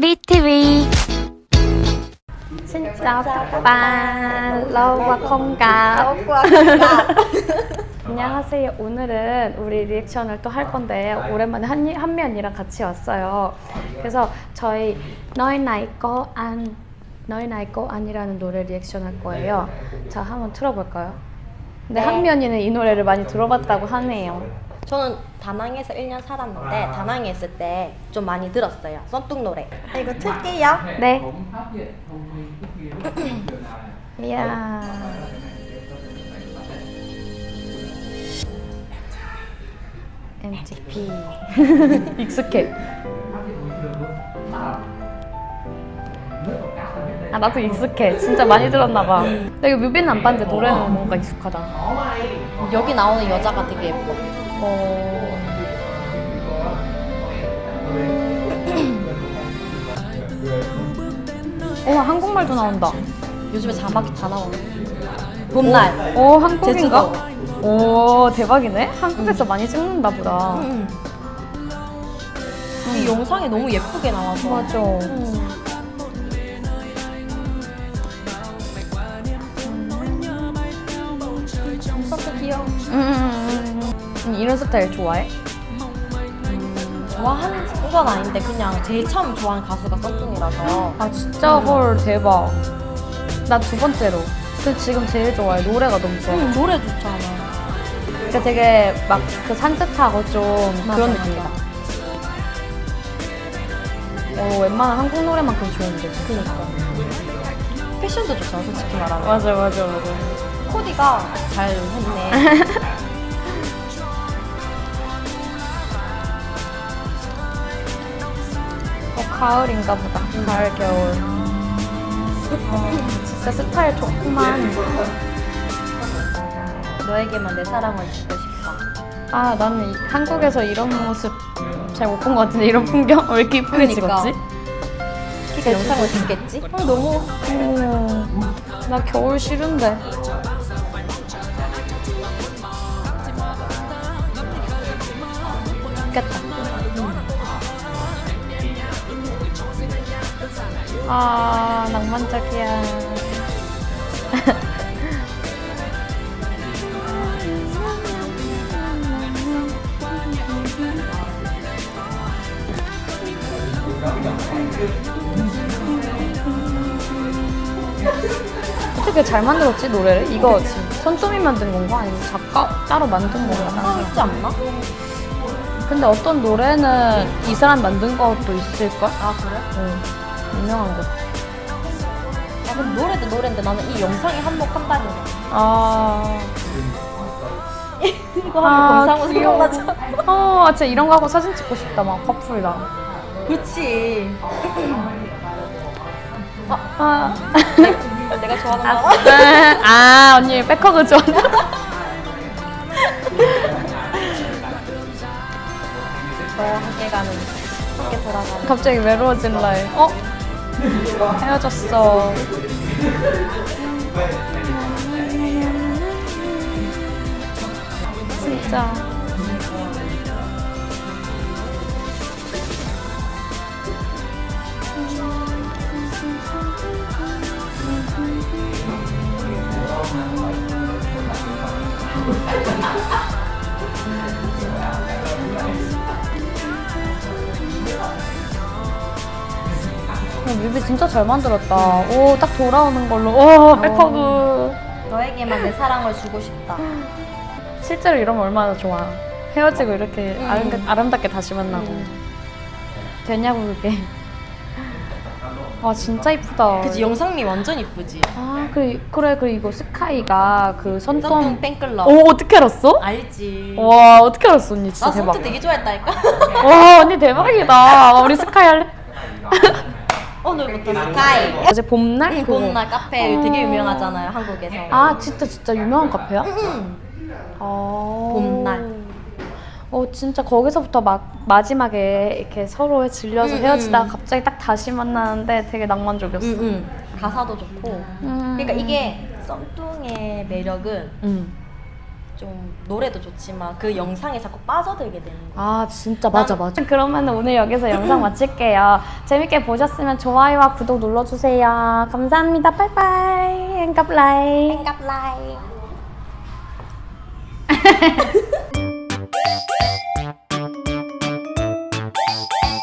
BTV Xin chào các bạn. Lâu quá không gặp. 안녕하세요. 오늘은 우리 리액션을 또 할 건데 오랜만에 한, 한면이랑 같이 왔어요. 그래서 저희 너희 나이 거안 너희 나이 거안이라는 노래 리액션 할 거예요. 자 한번 틀어볼까요? 근데 네. 한면이는 이 노래를 많이 들어봤다고 하네요 저는 다낭에서 1년 살았는데 다낭에 있을 때 좀 많이 들었어요. 썬뚝 노래. 아, 이거 틀게요. 네. 이야. MTP 익숙해. 아 나도 익숙해. 진짜 많이 들었나봐. 근데 이거 뮤비는 안 봤는데 노래는 뭔가 익숙하다. 여기 나오는 여자가 되게 예뻐. 어... 어 한국말도 나온다 요즘에 자막이 다 나오네. 봄날. 오 한국인가? 제주도. 오 대박이네 한국에서 많이 찍는다 보다 음. 이 영상이 너무 예쁘게 나와서. 맞아 음. 음, 음. 이런 스타일 좋아해? 좋아하는 건 아닌데 그냥 제일 처음 좋아하는 가수가 썬뚝이라서. 아 진짜 헐 대박 나 두 번째로 그 지금 제일 좋아해 노래가 너무 좋아 음, 노래 좋잖아. 그러니까 되게 막 그 산뜻하고 좀 맞아, 그런. 느낌이다 어 웬만한 한국 노래만큼 좋은데 그니까. 패션도 좋잖아, 솔직히 말하면. 맞아 맞아 맞아 코디가 잘 했네. 가을인가 보다 가을 겨울 어, 진짜 스타일 좋구만 너에게만 내 사랑을 주고 싶다. 아 나는 이- 한국에서 이런 모습 잘 못 본 것 같은데 이런 풍경 왜 이렇게 이쁘게 그러니까. 찍었지? 그 영상을 찍겠지? 어, 너무 오, 나 겨울 싫은데 좋겠다 아 낭만적이야 어떻게 잘 만들었지 노래를? 이거 손톱이 만든 건가? 아니면 작가 따로 만든 건가? 아, 있지 않나? 근데 어떤 노래는 이 사람 만든 것도 있을걸? 아 그래? 응 유명한 거아 근데 노래도 노래인데 나는 이 영상에 한몫한다는 거. 아... 이거 하면 영상으로 귀여워. 생각나잖아. 어 진짜 이런 거 하고 사진 찍고 싶다 막 커플이랑 그치. 아, 내가 좋아하는 아, 거. 아 언니 back hug 좋아 너와 함께 가는, 함께 돌아가는. 갑자기 외로워진 라이 어? 헤어졌어. 진짜 뮤비 진짜 잘 만들었다. 오, 딱 돌아오는 걸로. 오, back hug. 너에게만 내 사랑을 주고 싶다. 실제로 이러면 얼마나 좋아. 헤어지고 이렇게 음. 아름, 아름답게 다시 만나고. 되냐고, 그게. 와, 진짜 이쁘다. 그치 영상미 완전 이쁘지. 아, 그래, 그래, 그래, 이거 스카이가 그 썬뚱 손톱. 팬클럽. 오, 어떻게 알았어? 알지. 와, 어떻게 알았어, 언니? 진짜 나 대박. 썬뚱 되게 좋아했다니까. 와, 언니 대박이다. 우리 스카이 할래? 오늘부터 스카이. 어제 봄날? 응. 봄날 카페 어. 되게 유명하잖아요 한국에서. 아, 진짜, 진짜 유명한 카페야? 응. 아. 봄날. 어 진짜 거기서부터 막 마지막에 이렇게 서로에 질려서 음, 헤어지다가 음. 갑자기 딱 다시 만나는데 되게 낭만적이었어. 응, 응. 가사도 좋고. 음. 그러니까 이게 썸뚱의 매력은 음. 좀 노래도 좋지만 그 영상에 자꾸 빠져들게 되는 거예요. 아 진짜 맞아 맞아. 그러면 오늘 여기서 영상 마칠게요. 재밌게 보셨으면 좋아요와 구독 눌러주세요. 감사합니다. 빠이빠이. 앵갑라이 땡갑라이.